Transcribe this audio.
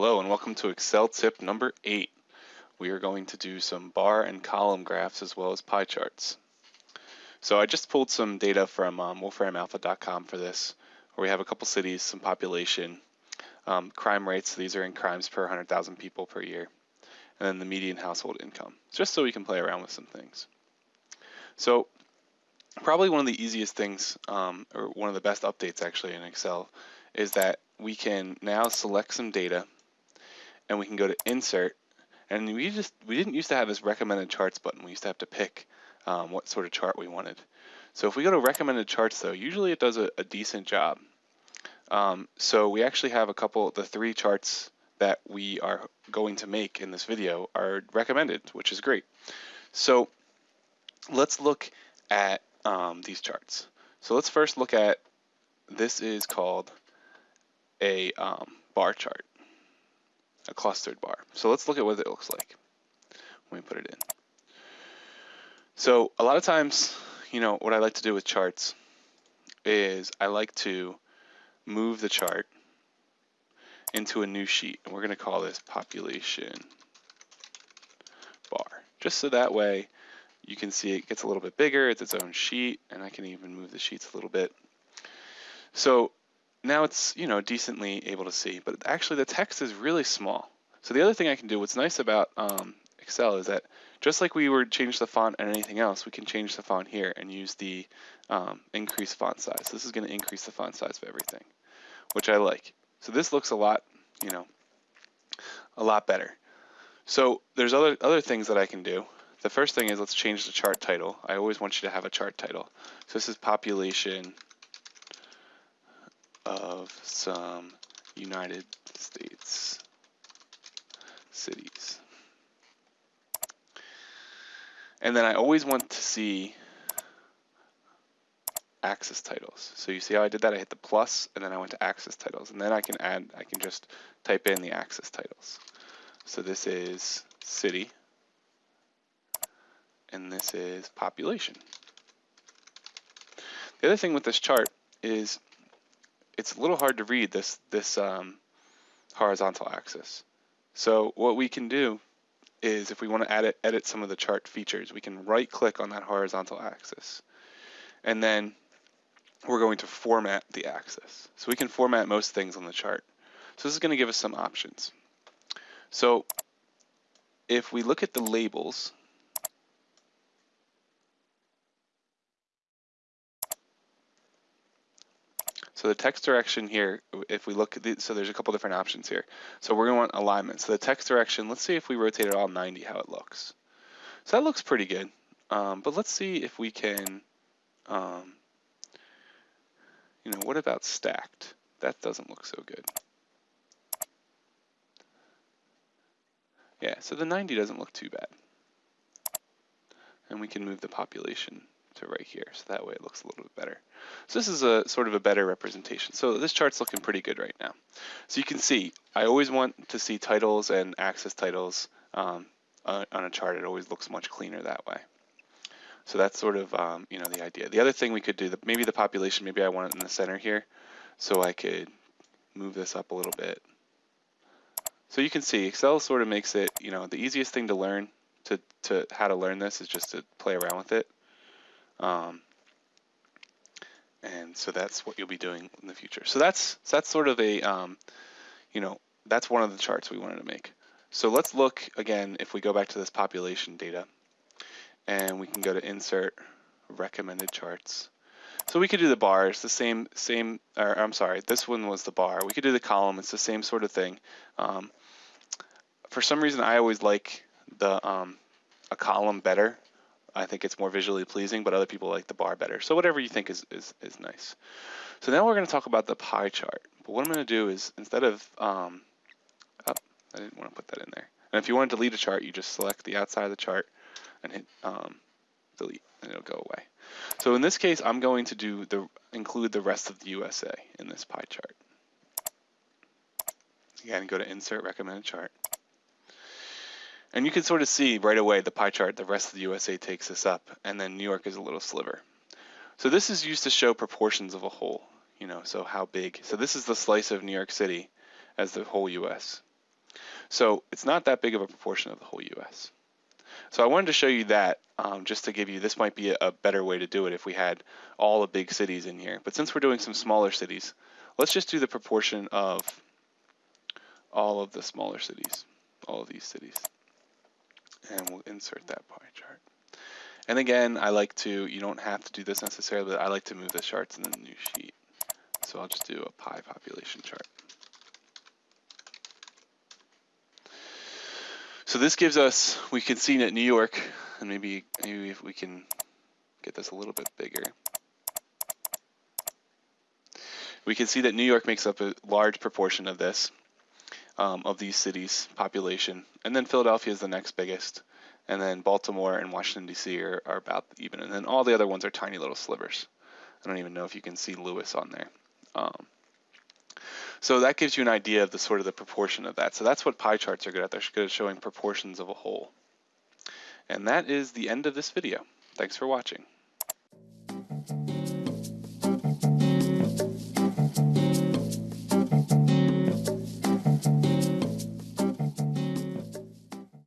Hello and welcome to Excel tip number eight. We are going to do some bar and column graphs as well as pie charts. So I just pulled some data from um, wolframalpha.com for this, where we have a couple cities, some population, um, crime rates. These are in crimes per 100,000 people per year, and then the median household income, just so we can play around with some things. So probably one of the easiest things, um, or one of the best updates actually in Excel, is that we can now select some data and we can go to insert. And we just we didn't used to have this recommended charts button. We used to have to pick um, what sort of chart we wanted. So if we go to recommended charts though usually it does a, a decent job. Um, so we actually have a couple the three charts that we are going to make in this video are recommended which is great. So let's look at um, these charts. So let's first look at this is called a um, bar chart a clustered bar. So let's look at what it looks like when we put it in. So a lot of times, you know, what I like to do with charts is I like to move the chart into a new sheet. And we're going to call this population bar. Just so that way you can see it gets a little bit bigger. It's its own sheet. And I can even move the sheets a little bit. So now it's, you know, decently able to see, but actually the text is really small. So the other thing I can do, what's nice about um, Excel is that just like we would change the font and anything else, we can change the font here and use the um, increase font size. This is going to increase the font size of everything, which I like. So this looks a lot, you know, a lot better. So there's other other things that I can do. The first thing is let's change the chart title. I always want you to have a chart title. So this is population of some United States cities. And then I always want to see axis titles. So you see how I did that? I hit the plus and then I went to axis titles. And then I can add, I can just type in the axis titles. So this is city and this is population. The other thing with this chart is it's a little hard to read this this um, horizontal axis. So what we can do is if we want to edit, edit some of the chart features, we can right click on that horizontal axis. And then we're going to format the axis. So we can format most things on the chart. So this is going to give us some options. So if we look at the labels, So the text direction here, if we look at the, so there's a couple different options here. So we're gonna want alignment. So the text direction, let's see if we rotate it all 90, how it looks. So that looks pretty good. Um, but let's see if we can, um, you know, what about stacked? That doesn't look so good. Yeah, so the 90 doesn't look too bad. And we can move the population to right here. So that way it looks a little bit better. So this is a sort of a better representation. So this chart's looking pretty good right now. So you can see, I always want to see titles and axis titles um, on a chart. It always looks much cleaner that way. So that's sort of, um, you know, the idea. The other thing we could do, the, maybe the population, maybe I want it in the center here. So I could move this up a little bit. So you can see Excel sort of makes it, you know, the easiest thing to learn to, to how to learn this is just to play around with it. Um, and so that's what you'll be doing in the future. So that's so that's sort of a, um, you know, that's one of the charts we wanted to make. So let's look again, if we go back to this population data, and we can go to insert recommended charts. So we could do the bars, the same, same, or I'm sorry, this one was the bar. We could do the column, it's the same sort of thing. Um, for some reason, I always like the um, a column better I think it's more visually pleasing, but other people like the bar better. So whatever you think is, is, is nice. So now we're going to talk about the pie chart. But what I'm going to do is instead of, um, oh, I didn't want to put that in there. And if you want to delete a chart, you just select the outside of the chart and hit um, delete, and it'll go away. So in this case, I'm going to do the include the rest of the USA in this pie chart. Again, go to Insert Recommended Chart. And you can sort of see right away the pie chart, the rest of the USA takes this up, and then New York is a little sliver. So this is used to show proportions of a whole, you know, so how big. So this is the slice of New York City as the whole US. So it's not that big of a proportion of the whole US. So I wanted to show you that um, just to give you, this might be a, a better way to do it if we had all the big cities in here. But since we're doing some smaller cities, let's just do the proportion of all of the smaller cities, all of these cities. And we'll insert that pie chart. And again, I like to, you don't have to do this necessarily, but I like to move the charts in the new sheet. So I'll just do a pie population chart. So this gives us, we can see that New York, and maybe, maybe if we can get this a little bit bigger. We can see that New York makes up a large proportion of this, um, of these cities' population. And then Philadelphia is the next biggest and then Baltimore and Washington D.C. Are, are about even, and then all the other ones are tiny little slivers. I don't even know if you can see Lewis on there. Um, so that gives you an idea of the sort of the proportion of that. So that's what pie charts are good at. They're good at showing proportions of a whole. And that is the end of this video. Thanks for watching.